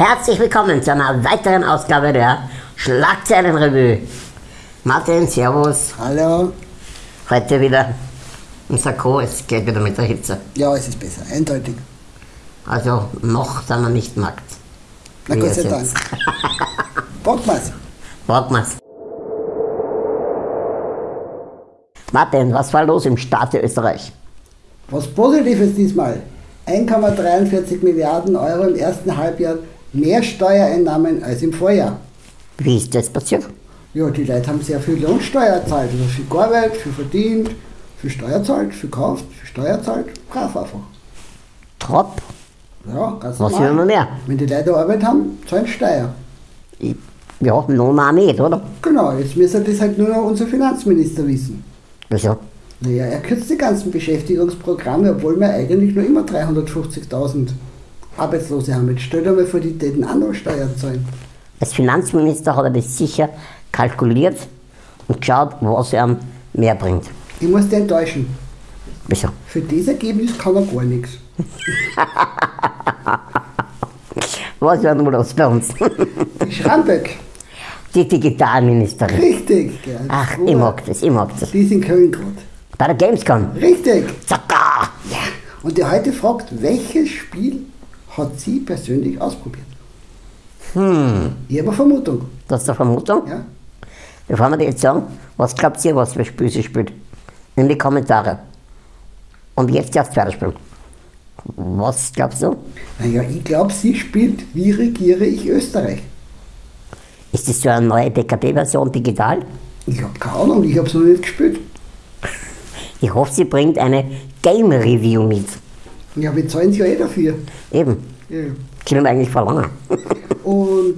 Herzlich willkommen zu einer weiteren Ausgabe der Schlagzeilenrevue. Martin, Servus. Hallo. Heute wieder im Sakko, es geht wieder mit der Hitze. Ja, es ist besser, eindeutig. Also noch sind wir nicht nackt. Na Gott sei Dank. jetzt. Bock mal's. Warten wir's. Martin, was war los im Staate Österreich? Was Positives diesmal. 1,43 Milliarden Euro im ersten Halbjahr mehr Steuereinnahmen als im Vorjahr. Wie ist das passiert? Ja, die Leute haben sehr viel Lohnsteuer gezahlt. Also viel gearbeitet, viel verdient, viel Steuer zahlt, viel gekauft, viel Steuer zahlt. Brav einfach. Trop? Ja, ganz Was normal. will man mehr? Wenn die Leute Arbeit haben, zahlen Steuer. Ich- Ja, Lohn auch nicht, oder? Genau, jetzt müsste das halt nur noch unser Finanzminister wissen. Wieso? Naja, er kürzt die ganzen Beschäftigungsprogramme, obwohl wir eigentlich nur immer 350.000 Arbeitslose haben. Jetzt stell dir mal vor, die täten auch noch Steuern zahlen. Als Finanzminister hat er das sicher kalkuliert und geschaut, was er mehr bringt. Ich muss dich enttäuschen. Wieso? Für das Ergebnis kann er gar nichts. Was war nur los bei uns? Die Schramböck. Die Digitalministerin. Richtig. gell. Ach, So, ich mag das, ich mag das. Die ist in Köln gerade. Bei der Gamescom. Richtig. Zacka! Ja. Und die heute fragt, welches Spiel hat sie persönlich ausprobiert? Hm, Ich habe eine Vermutung. das ist eine Vermutung. Ja? Bevor wir die jetzt sagen, was glaubt ihr, was für Spiel sie spielt? In die Kommentare. Und jetzt das zweite Spiel. Was glaubst du? Naja, ich glaube, sie spielt Wie regiere ich Österreich? Ist das so eine neue DKB-Version digital? Ich habe keine Ahnung, ich habe es noch nicht gespielt. Ich hoffe, sie bringt eine Game Review mit. Ja, wir zahlen sie ja eh dafür. Eben. Ja. Können eigentlich verlangen. Und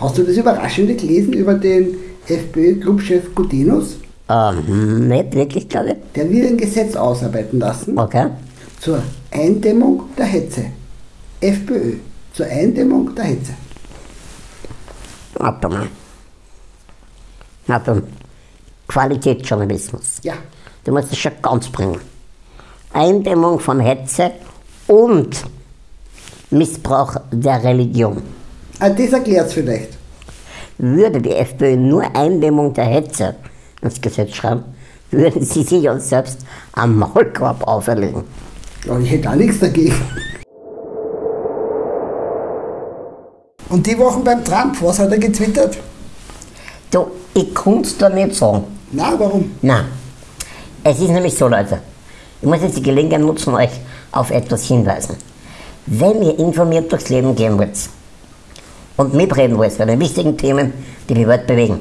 hast du das Überraschende gelesen über den FPÖ-Clubchef Gudenus? ähm, nicht wirklich, glaube ich. Der will ein Gesetz ausarbeiten lassen Okay. zur Eindämmung der Hetze. FPÖ, zur Eindämmung der Hetze. Warte mal. Na dann. Qualitätsjournalismus. Ja, Du musst das schon ganz bringen. Eindämmung von Hetze und Missbrauch der Religion. ah, das erklärt es vielleicht. Würde die FPÖ nur Eindämmung der Hetze ins Gesetz schreiben, würden sie sich uns selbst am Maulkorb auferlegen. Ja, ich hätte auch nichts dagegen. Und die Wochen beim Trump, was hat er getwittert? Du, ich konnte da nicht sagen. Na, warum? Nein. Es ist nämlich so, Leute. Ich muss jetzt die Gelegenheit nutzen, euch auf etwas hinweisen. Wenn ihr informiert durchs Leben gehen wollt und mitreden wollt bei den wichtigen Themen, die die Welt bewegen,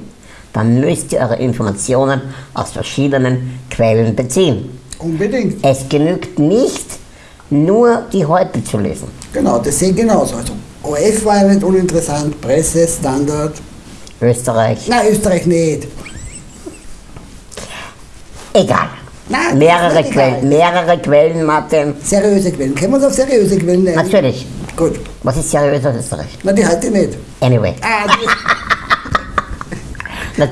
dann müsst ihr eure Informationen aus verschiedenen Quellen beziehen. Unbedingt. Es genügt nicht, nur die Heute zu lesen. Genau, das sehe ich genauso. Also, OF war ja nicht uninteressant, Presse, Standard. Österreich, Na, Österreich nicht. egal. Nein, mehrere. Quellen, mehrere Quellen, Martin. Seriöse Quellen. Können wir uns auf seriöse Quellen nennen? Natürlich. Gut. Was ist seriös aus Österreich? Na, die heute nicht. Anyway. Ah, die,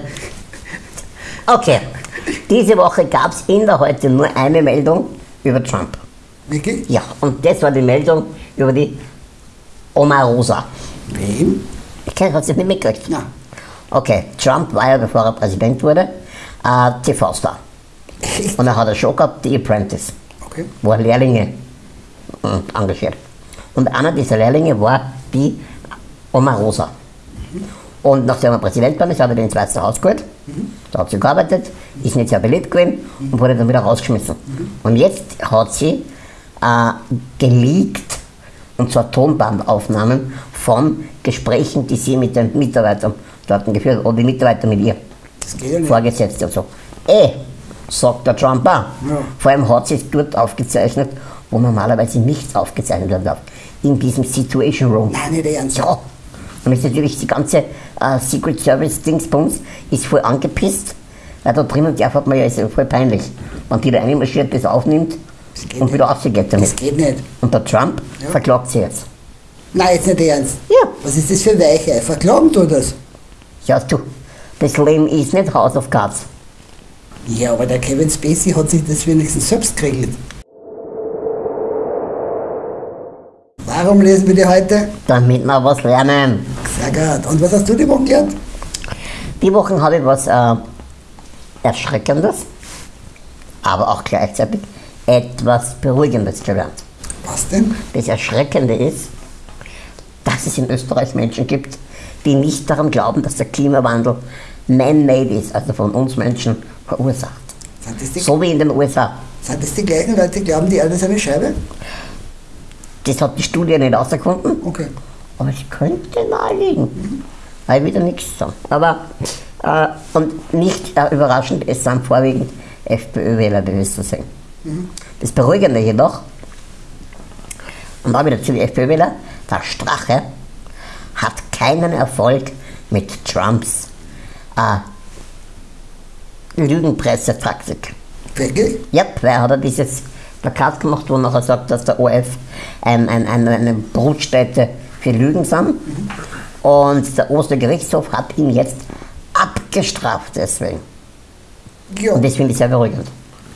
Okay, diese Woche gab es in der Heute nur eine Meldung über Trump. wirklich? Ja, und das war die Meldung über die Omarosa. Wem? Ich kenn- hast du das nicht mitgekriegt? Na, Okay, Trump war ja, bevor er Präsident wurde, äh, TV-Star. Und er hat eine Show gehabt, The Apprentice, Okay. wo er Lehrlinge äh, engagiert. Und einer dieser Lehrlinge war die Omarosa. Und nachdem er Präsident war, ist, hat er den ins Weiße Haus geholt. Da hat sie gearbeitet, ist nicht sehr beliebt gewesen und wurde dann wieder rausgeschmissen. Und jetzt hat sie äh, geleakt, und zwar Tonbandaufnahmen von Gesprächen, die sie mit den Mitarbeitern dort geführt hat, oder die Mitarbeiter mit ihr. Das geht ja nicht. Vorgesetzte und so. Eh, sagt der Trump auch. Ja. Vor allem hat sie es dort aufgezeichnet, wo normalerweise nichts aufgezeichnet werden darf. In diesem Situation Room. Nein, nicht ernst. Ja. Und ist natürlich die ganze äh, Secret Service Dingsbums ist voll angepisst, weil da drinnen darf hat man ja ist ja voll peinlich. Wenn die da reinmarschiert, das aufnimmt Das und wieder rausgeht Das damit. geht nicht. Und der Trump Ja. verklagt sie jetzt. Nein, jetzt nicht ernst. Ja. Was ist das für Weichei? Verklagen du das? Ja, du, das Leben ist nicht House of Cards. Ja, aber der Kevin Spacey hat sich das wenigstens selbst geregelt. Warum lesen wir die heute? damit wir was lernen. Sehr gut. Und was hast du die Woche gelernt? Die Woche habe ich was äh, Erschreckendes, aber auch gleichzeitig etwas Beruhigendes gelernt. Was denn? Das Erschreckende ist, dass es in Österreich Menschen gibt, die nicht daran glauben, dass der Klimawandel man-made ist, also von uns Menschen verursacht. So wie in den USA. sind das die gleichen Leute, die glauben, die Erde ist eine Scheibe? Das hat die Studie nicht herausgefunden, Okay. aber es könnte naheliegen. Weil wieder nichts sagen. Aber, äh, und nicht äh, überraschend, es sind vorwiegend FPÖ-Wähler, die das so sehen. Das Beruhigende jedoch, und da wieder zu den FPÖ-Wähler, der Strache hat keinen Erfolg mit Trumps äh, Lügenpressetaktik. Wirklich? Ja, weil hat er dieses Plakat gemacht, wo er nachher sagt, dass der OF ein, ein, ein, eine Brutstätte für Lügen sind. Und der Ostergerichtshof hat ihn jetzt abgestraft deswegen. Ja. Und das finde ich sehr beruhigend.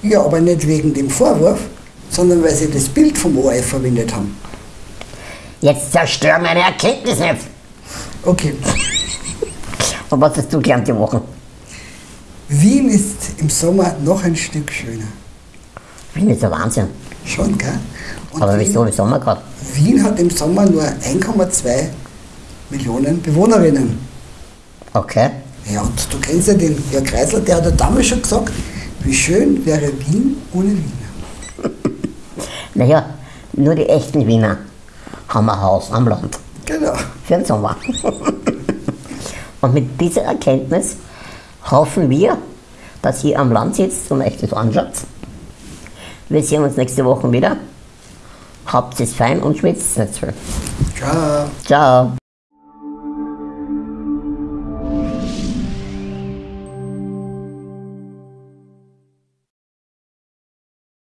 ja, aber nicht wegen dem Vorwurf, sondern weil sie das Bild vom ORF verwendet haben. Jetzt zerstör meine Erkenntnisse. Okay. Und was hast du gelernt die Woche? Wien ist im Sommer noch ein Stück schöner. Wien ist der Wahnsinn. Schon, gell? Und Aber wieso im Sommer gerade? Wien hat im Sommer nur 1,2 Millionen Bewohnerinnen. Okay. Ja, und du kennst ja den Jörg Kreisler, der hat ja damals schon gesagt, wie schön wäre Wien ohne Wiener. Naja, nur die echten Wiener haben ein Haus am Land. Genau. Für den Sommer. Und mit dieser Erkenntnis hoffen wir, dass ihr am Land sitzt und euch das anschaut. Wir sehen uns nächste Woche wieder. Habt es fein und schwitzt nicht viel. Ciao. Ciao.